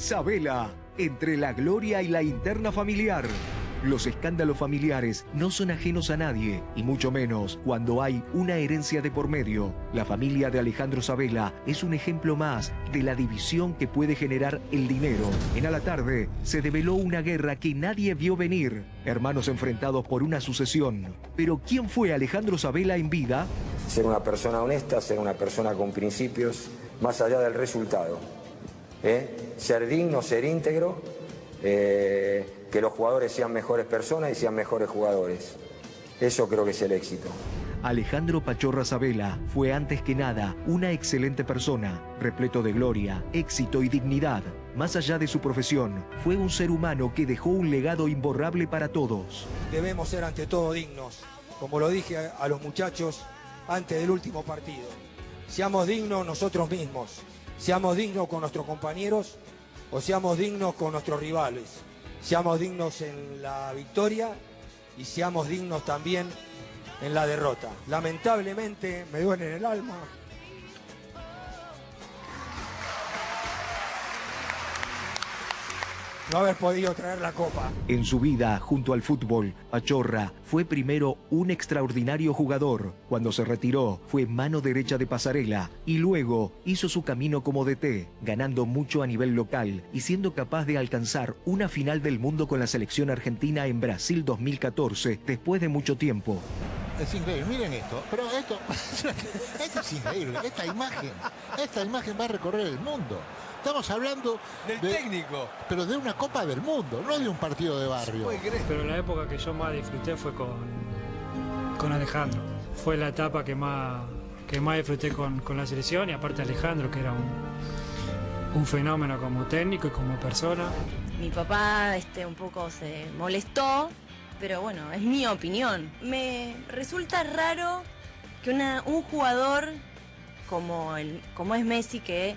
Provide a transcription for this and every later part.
Sabela, entre la gloria y la interna familiar. Los escándalos familiares no son ajenos a nadie, y mucho menos cuando hay una herencia de por medio. La familia de Alejandro Sabela es un ejemplo más de la división que puede generar el dinero. En a la tarde se develó una guerra que nadie vio venir. Hermanos enfrentados por una sucesión. Pero ¿quién fue Alejandro Sabela en vida? Ser una persona honesta, ser una persona con principios, más allá del resultado. ¿Eh? Ser digno, ser íntegro. eh, que los jugadores sean mejores personas y sean mejores jugadores. Eso creo que es el éxito. Alejandro Pachorra Sabela fue antes que nada una excelente persona, repleto de gloria, éxito y dignidad. Más allá de su profesión, fue un ser humano que dejó un legado imborrable para todos. Debemos ser ante todo dignos, como lo dije a, a los muchachos antes del último partido. Seamos dignos nosotros mismos, seamos dignos con nuestros compañeros o seamos dignos con nuestros rivales. Seamos dignos en la victoria y seamos dignos también en la derrota. Lamentablemente me duele en el alma. No haber podido traer la copa. En su vida, junto al fútbol, Pachorra fue primero un extraordinario jugador. Cuando se retiró, fue mano derecha de pasarela y luego hizo su camino como DT, ganando mucho a nivel local y siendo capaz de alcanzar una final del mundo con la selección argentina en Brasil 2014 después de mucho tiempo. Es increíble, miren esto, pero esto, esto es increíble, esta imagen, esta imagen va a recorrer el mundo. Estamos hablando Del de- técnico. pero de una Copa del Mundo, no de un partido de barrio. Pero la época que yo más disfruté fue con, con Alejandro. Fue la etapa que más, que más disfruté con, con la selección y aparte Alejandro, que era un, un fenómeno como técnico y como persona. Mi papá este, un poco se molestó, pero bueno, es mi opinión. Me resulta raro que una- un jugador como, el, como es Messi, que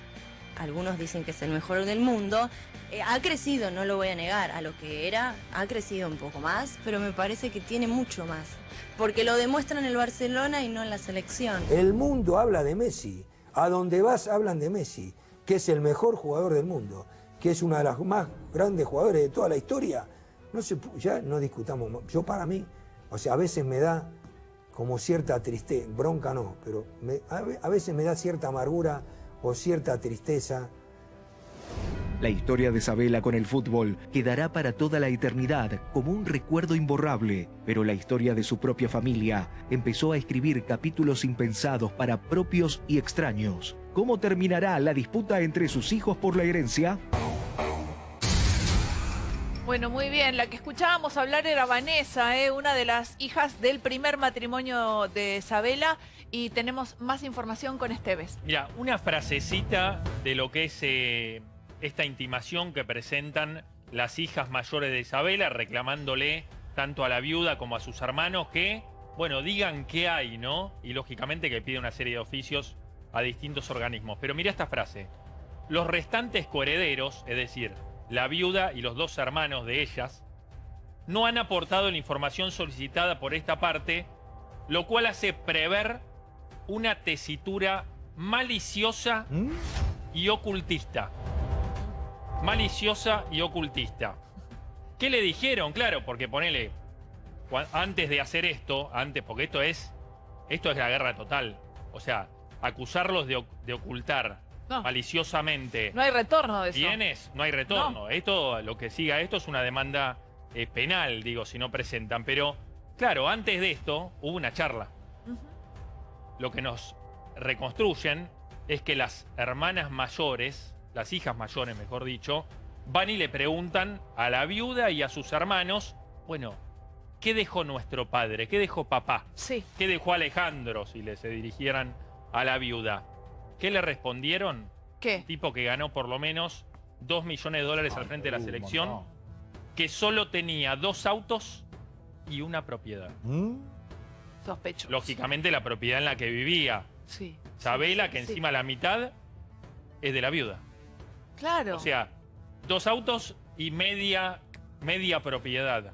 algunos dicen que es el mejor del mundo, eh, ha crecido, no lo voy a negar, a lo que era, ha crecido un poco más, pero me parece que tiene mucho más. Porque lo demuestra en el Barcelona y no en la selección. El mundo habla de Messi. A donde vas hablan de Messi, que es el mejor jugador del mundo, que es una de las más grandes jugadores de toda la historia. No se, ya no discutamos. Yo para mí, o sea, a veces me da como cierta tristeza, bronca no, pero a ve- a veces me da cierta amargura o cierta tristeza. La historia de Sabela con el fútbol quedará para toda la eternidad como un recuerdo imborrable, pero la historia de su propia familia empezó a escribir capítulos impensados para propios y extraños. ¿Cómo terminará la disputa entre sus hijos por la herencia? Bueno, muy bien. La que escuchábamos hablar era Vanessa, ¿eh? una de las hijas del primer matrimonio de Isabela. Y tenemos más información con Esteves. Mira, una frasecita de lo que es eh, esta intimación que presentan las hijas mayores de Isabela, reclamándole tanto a la viuda como a sus hermanos que, bueno, digan qué hay, ¿no? Y lógicamente que pide una serie de oficios a distintos organismos. Pero mira esta frase. Los restantes coherederos, es decir, la viuda y los dos hermanos de ellas, no han aportado la información solicitada por esta parte, lo cual hace prever una tesitura maliciosa y ocultista. Maliciosa y ocultista. ¿Qué le dijeron? Claro, porque ponele, antes de hacer esto, antes, porque esto es, esto es la guerra total. O sea, acusarlos de, de ocultar No. maliciosamente No hay retorno de eso. bienes, no hay retorno. Esto, lo que siga esto es una demanda eh, penal, digo, si no presentan. Pero, claro, antes de esto hubo una charla. Lo que nos reconstruyen es que las hermanas mayores, las hijas mayores, mejor dicho, van y le preguntan a la viuda y a sus hermanos, bueno, ¿qué dejó nuestro padre? ¿Qué dejó papá? Sí. ¿Qué dejó Alejandro si le se dirigieran a la viuda? ¿Qué le respondieron? ¿Qué? tipo que ganó por lo menos 2 millones de dólares al frente de la un selección, que solo tenía dos autos y una propiedad. Sospecho. Lógicamente la propiedad en la que vivía Sí. Sabela, sí, que sí. encima la mitad es de la viuda. Claro. O sea, dos autos y media, media propiedad.